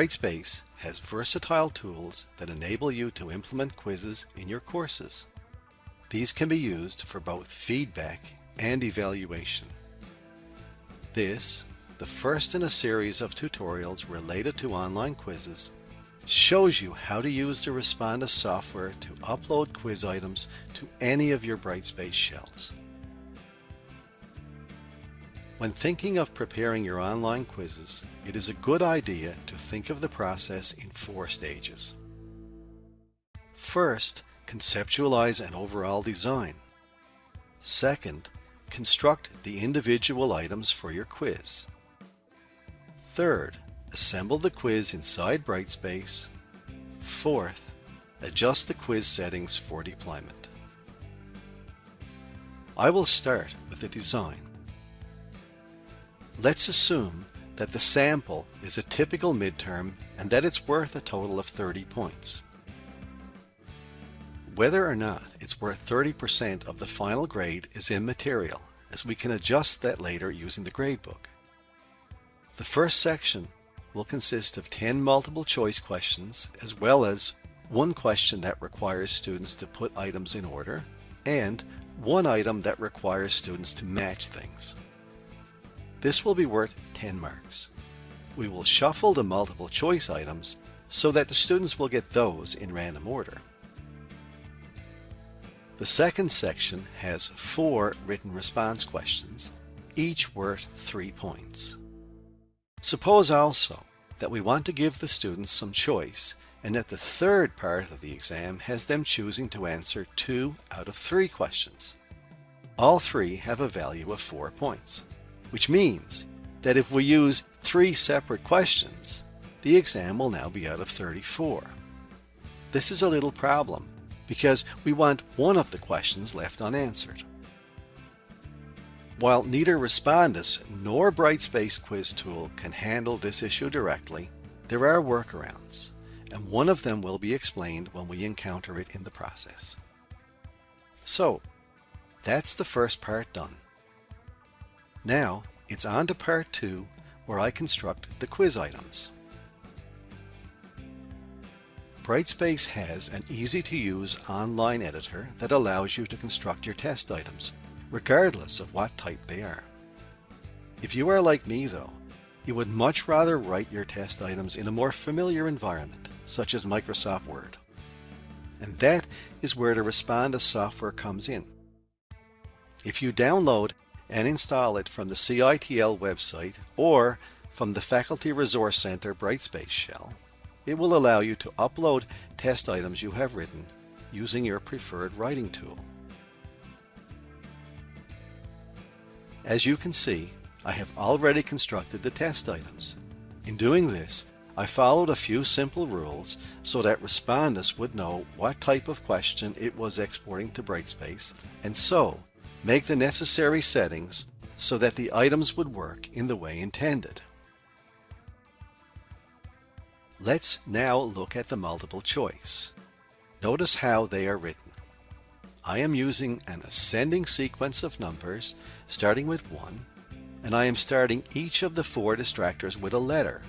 Brightspace has versatile tools that enable you to implement quizzes in your courses. These can be used for both feedback and evaluation. This, the first in a series of tutorials related to online quizzes, shows you how to use the Respondus software to upload quiz items to any of your Brightspace shells. When thinking of preparing your online quizzes, it is a good idea to think of the process in four stages. First, conceptualize an overall design. Second, construct the individual items for your quiz. Third, assemble the quiz inside Brightspace. Fourth, adjust the quiz settings for deployment. I will start with the design. Let's assume that the sample is a typical midterm and that it's worth a total of 30 points. Whether or not it's worth 30% of the final grade is immaterial, as we can adjust that later using the gradebook. The first section will consist of 10 multiple choice questions, as well as one question that requires students to put items in order, and one item that requires students to match things. This will be worth 10 marks. We will shuffle the multiple choice items so that the students will get those in random order. The second section has four written response questions, each worth three points. Suppose also that we want to give the students some choice and that the third part of the exam has them choosing to answer two out of three questions. All three have a value of four points which means that if we use three separate questions, the exam will now be out of 34. This is a little problem because we want one of the questions left unanswered. While neither Respondus nor Brightspace Quiz Tool can handle this issue directly, there are workarounds, and one of them will be explained when we encounter it in the process. So, that's the first part done. Now, it's on to part two, where I construct the quiz items. Brightspace has an easy-to-use online editor that allows you to construct your test items, regardless of what type they are. If you are like me though, you would much rather write your test items in a more familiar environment, such as Microsoft Word. And that is where the Respondus software comes in. If you download and install it from the CITL website or from the Faculty Resource Center Brightspace shell. It will allow you to upload test items you have written using your preferred writing tool. As you can see, I have already constructed the test items. In doing this, I followed a few simple rules so that Respondus would know what type of question it was exporting to Brightspace, and so Make the necessary settings so that the items would work in the way intended. Let's now look at the multiple choice. Notice how they are written. I am using an ascending sequence of numbers starting with 1 and I am starting each of the four distractors with a letter,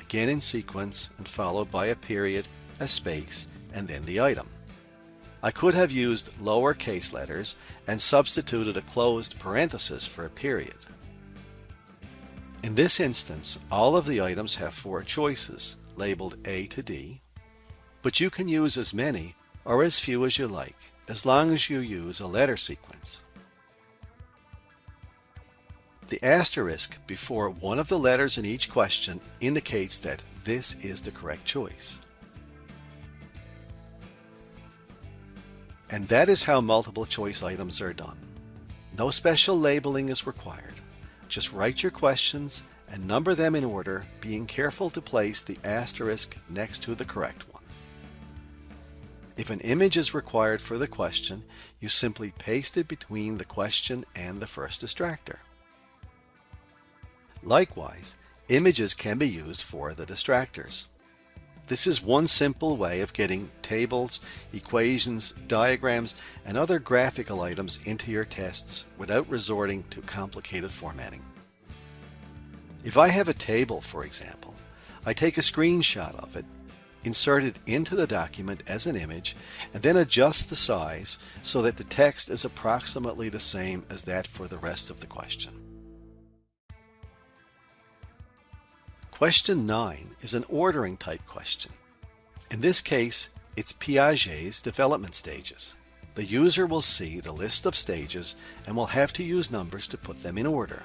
again in sequence and followed by a period, a space, and then the item. I could have used lowercase letters and substituted a closed parenthesis for a period. In this instance, all of the items have four choices, labeled A to D, but you can use as many or as few as you like, as long as you use a letter sequence. The asterisk before one of the letters in each question indicates that this is the correct choice. And that is how multiple choice items are done. No special labeling is required. Just write your questions and number them in order, being careful to place the asterisk next to the correct one. If an image is required for the question, you simply paste it between the question and the first distractor. Likewise, images can be used for the distractors. This is one simple way of getting tables, equations, diagrams, and other graphical items into your tests without resorting to complicated formatting. If I have a table, for example, I take a screenshot of it, insert it into the document as an image, and then adjust the size so that the text is approximately the same as that for the rest of the question. Question 9 is an ordering type question. In this case, it's Piaget's development stages. The user will see the list of stages and will have to use numbers to put them in order.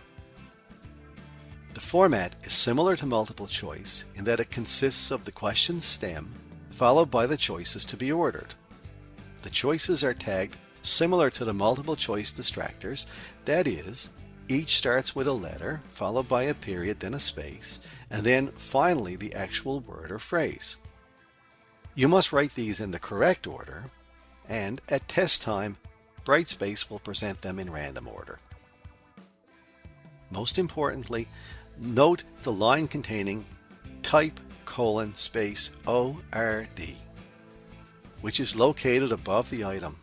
The format is similar to multiple choice in that it consists of the question's stem followed by the choices to be ordered. The choices are tagged similar to the multiple choice distractors, that is, each starts with a letter followed by a period then a space and then finally the actual word or phrase. You must write these in the correct order and at test time Brightspace will present them in random order. Most importantly, note the line containing type colon space ORD, which is located above the item.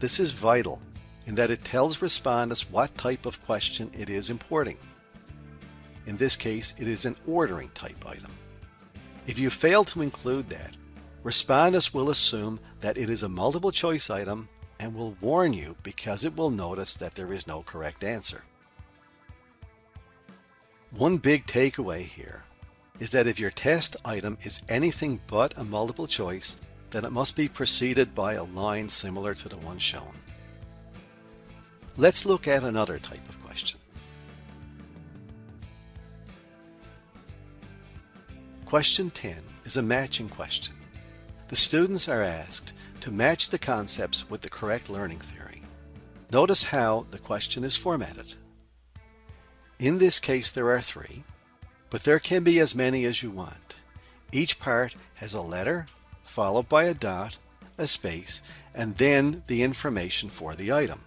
This is vital in that it tells Respondus what type of question it is importing. In this case, it is an ordering type item. If you fail to include that, Respondus will assume that it is a multiple choice item and will warn you because it will notice that there is no correct answer. One big takeaway here is that if your test item is anything but a multiple choice, then it must be preceded by a line similar to the one shown. Let's look at another type of question. Question 10 is a matching question. The students are asked to match the concepts with the correct learning theory. Notice how the question is formatted. In this case, there are three, but there can be as many as you want. Each part has a letter, followed by a dot, a space, and then the information for the item.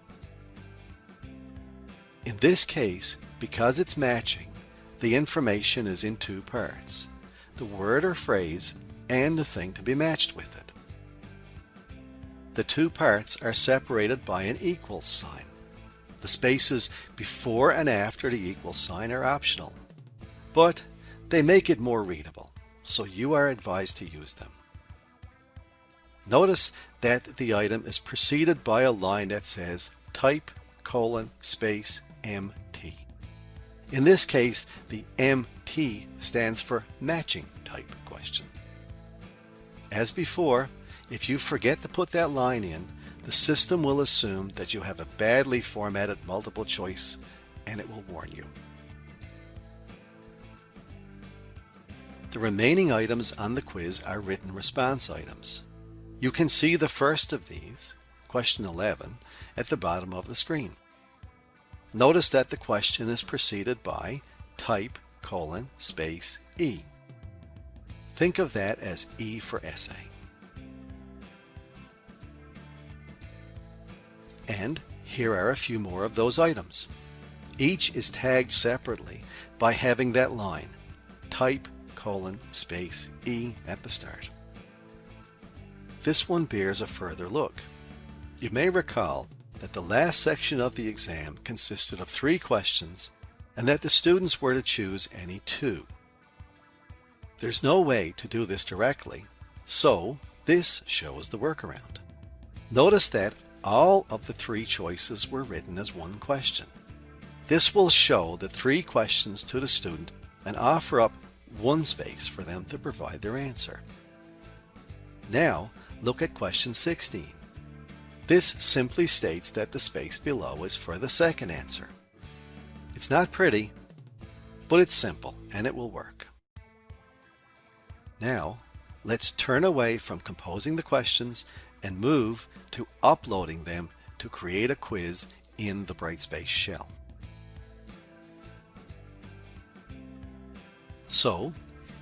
In this case, because it's matching, the information is in two parts, the word or phrase and the thing to be matched with it. The two parts are separated by an equal sign. The spaces before and after the equal sign are optional, but they make it more readable, so you are advised to use them. Notice that the item is preceded by a line that says type colon space MT. In this case, the MT stands for matching type question. As before, if you forget to put that line in, the system will assume that you have a badly formatted multiple choice and it will warn you. The remaining items on the quiz are written response items. You can see the first of these, question 11, at the bottom of the screen. Notice that the question is preceded by type colon space E. Think of that as E for essay. And here are a few more of those items. Each is tagged separately by having that line, type colon space E at the start. This one bears a further look. You may recall that the last section of the exam consisted of three questions and that the students were to choose any two. There's no way to do this directly, so this shows the workaround. Notice that all of the three choices were written as one question. This will show the three questions to the student and offer up one space for them to provide their answer. Now, look at question 16. This simply states that the space below is for the second answer. It's not pretty, but it's simple and it will work. Now, let's turn away from composing the questions and move to uploading them to create a quiz in the Brightspace shell. So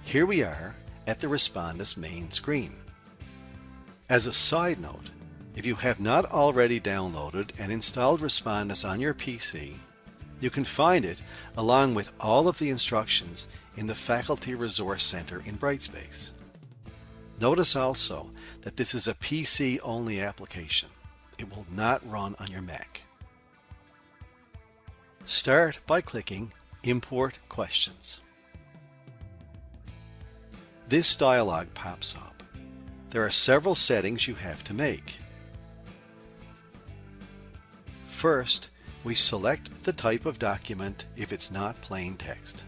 here we are at the Respondus main screen. As a side note, if you have not already downloaded and installed Respondus on your PC, you can find it along with all of the instructions in the Faculty Resource Center in Brightspace. Notice also that this is a PC-only application. It will not run on your Mac. Start by clicking Import Questions. this dialog pops up. There are several settings you have to make. First, we select the type of document if it's not plain text.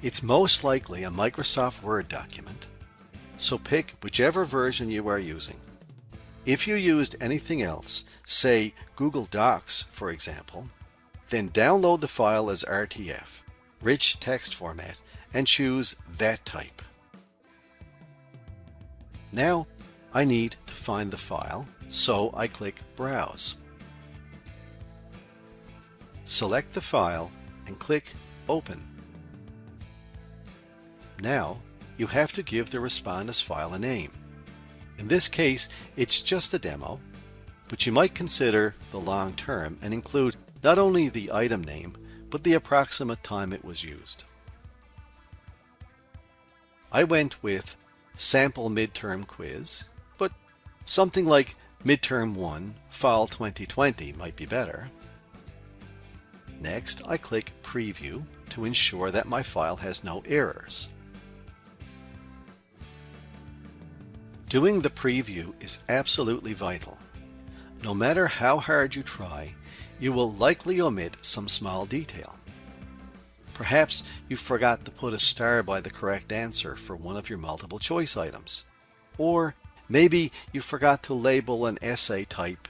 It's most likely a Microsoft Word document, so pick whichever version you are using. If you used anything else, say Google Docs for example, then download the file as RTF, rich text format, and choose that type. Now I need to find the file, so I click Browse. Select the file and click Open. Now, you have to give the Respondus file a name. In this case, it's just a demo, but you might consider the long term and include not only the item name, but the approximate time it was used. I went with sample midterm quiz, something like midterm 1 fall 2020 might be better. Next, I click preview to ensure that my file has no errors. Doing the preview is absolutely vital. No matter how hard you try, you will likely omit some small detail. Perhaps you forgot to put a star by the correct answer for one of your multiple choice items. Or maybe you forgot to label an essay type.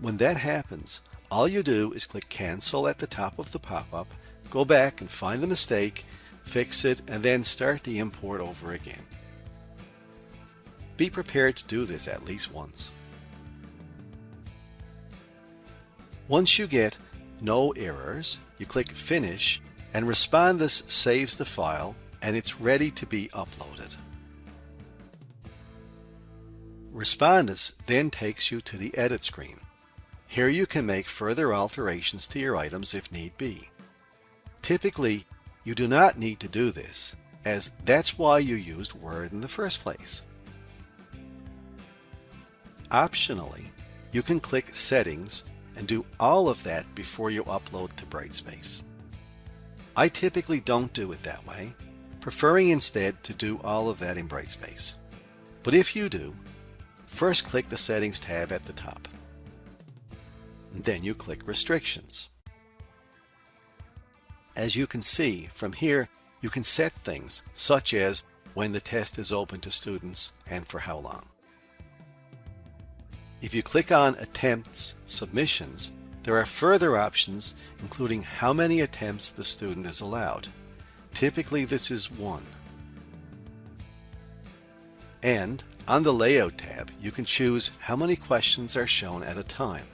When that happens, all you do is click cancel at the top of the pop-up, go back and find the mistake, fix it, and then start the import over again. Be prepared to do this at least once. Once you get no errors, you click Finish and Respondus saves the file and it's ready to be uploaded. Respondus then takes you to the Edit screen. Here you can make further alterations to your items if need be. Typically, you do not need to do this, as that's why you used Word in the first place. Optionally, you can click Settings and do all of that before you upload to Brightspace. I typically don't do it that way, preferring instead to do all of that in Brightspace. But if you do, first click the Settings tab at the top. Then you click Restrictions. As you can see, from here you can set things such as when the test is open to students and for how long. If you click on Attempts Submissions, there are further options including how many attempts the student is allowed. Typically this is one. And on the Layout tab, you can choose how many questions are shown at a time.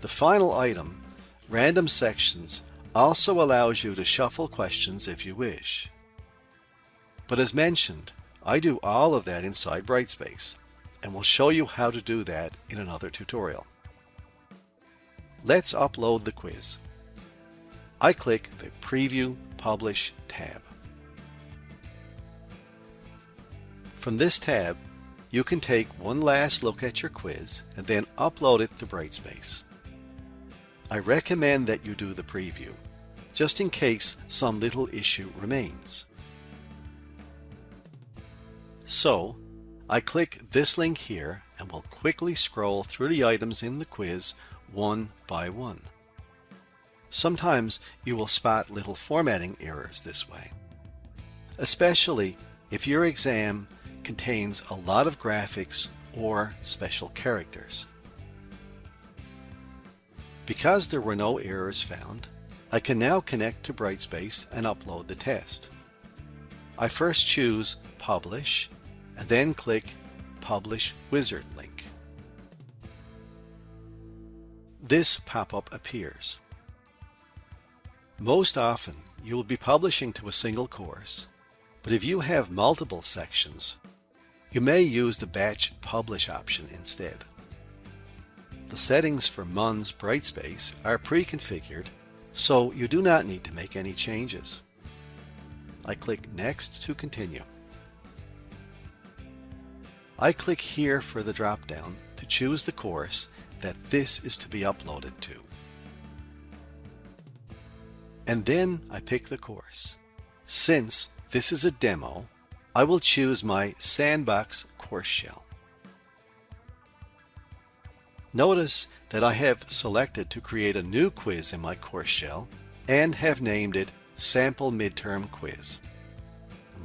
The final item, Random Sections, also allows you to shuffle questions if you wish. But as mentioned, I do all of that inside Brightspace and we'll show you how to do that in another tutorial. Let's upload the quiz. I click the Preview Publish tab. From this tab, you can take one last look at your quiz and then upload it to Brightspace. I recommend that you do the preview, just in case some little issue remains. So, I click this link here and will quickly scroll through the items in the quiz one by one. Sometimes you will spot little formatting errors this way, especially if your exam contains a lot of graphics or special characters. Because there were no errors found, I can now connect to Brightspace and upload the test. I first choose Publish and then click Publish Wizard link. This pop-up appears. Most often, you will be publishing to a single course, but if you have multiple sections, you may use the Batch Publish option instead. The settings for MUN's Brightspace are pre-configured, so you do not need to make any changes. I click Next to continue. I click here for the drop-down to choose the course that this is to be uploaded to. and then I pick the course. Since this is a demo, I will choose my Sandbox course shell. Notice that I have selected to create a new quiz in my course shell and have named it Sample Midterm Quiz.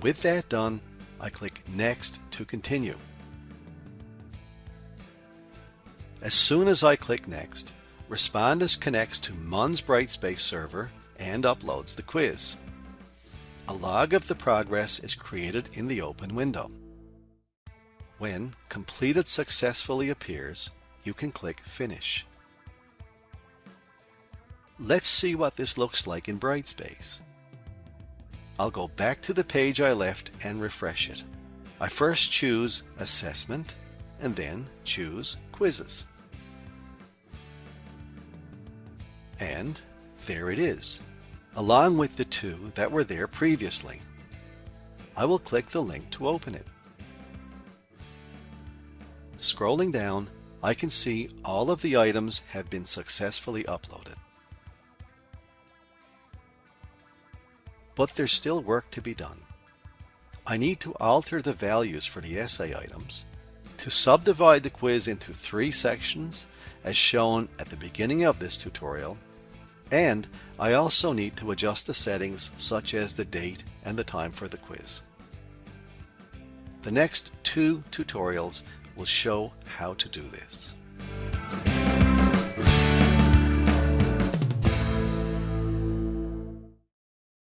With that done, I click Next to continue. As soon as I click Next, Respondus connects to MUN's Brightspace server and uploads the quiz. A log of the progress is created in the open window. When Completed Successfully appears, you can click Finish. Let's see what this looks like in Brightspace. I'll go back to the page I left and refresh it. I first choose Assessment and then choose Quizzes. And there it is, along with the two that were there previously. I will click the link to open it. Scrolling down, I can see all of the items have been successfully uploaded. But there's still work to be done. I need to alter the values for the essay items to subdivide the quiz into three sections as shown at the beginning of this tutorial and I also need to adjust the settings such as the date and the time for the quiz. The next two tutorials will show how to do this.